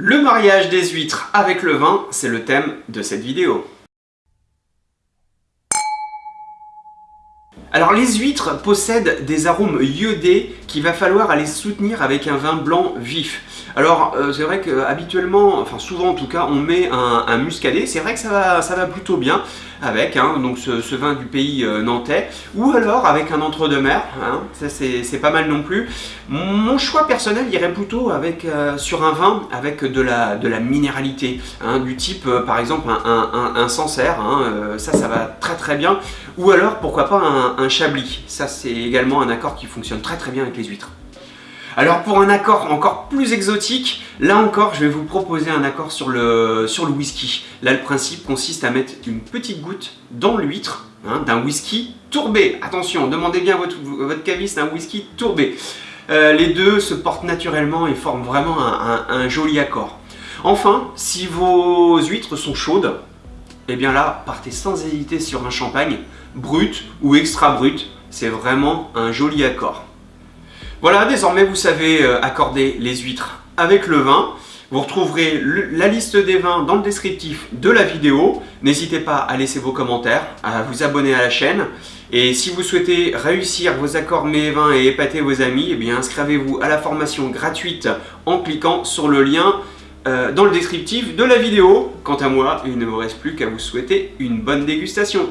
Le mariage des huîtres avec le vin, c'est le thème de cette vidéo. Alors les huîtres possèdent des arômes iodés qu'il va falloir aller soutenir avec un vin blanc vif. Alors euh, c'est vrai qu'habituellement, enfin souvent en tout cas, on met un, muscadet, c'est vrai que ça va, ça plutôt bien avec hein, donc ce, vin du pays euh, nantais, ou alors avec un entre-deux-mer, hein, ça c'est pas mal non plus. Mon choix personnel irait plutôt avec, euh, sur un vin avec de la, minéralité, hein, du type par exemple un, un, un ça ça va très très bien, ou alors pourquoi pas un, un Chablis, ça c'est également un accord qui fonctionne très très bien avec les huîtres. Alors pour un accord encore plus exotique, là encore je vais vous proposer un accord sur le, sur le whisky. Là le principe consiste à mettre une petite goutte dans l'huître hein, d'un whisky tourbé. Attention, demandez bien votre, votre caviste un whisky tourbé. Euh, les deux se portent naturellement et forment vraiment un, joli accord. Enfin, si vos huîtres sont chaudes, et eh bien là, partez sans hésiter sur un champagne, brut ou extra brut, c'est vraiment un joli accord. Voilà, désormais vous savez euh, accorder les huîtres avec le vin. Vous retrouverez la liste des vins dans le descriptif de la vidéo. N'hésitez pas à laisser vos commentaires, à vous abonner à la chaîne. Et si vous souhaitez réussir vos accords mets vins et épater vos amis, eh bien inscrivez-vous à la formation gratuite en cliquant sur le lien euh, dans le descriptif de la vidéo. Quant à moi, il ne me reste plus qu'à vous souhaiter une bonne dégustation.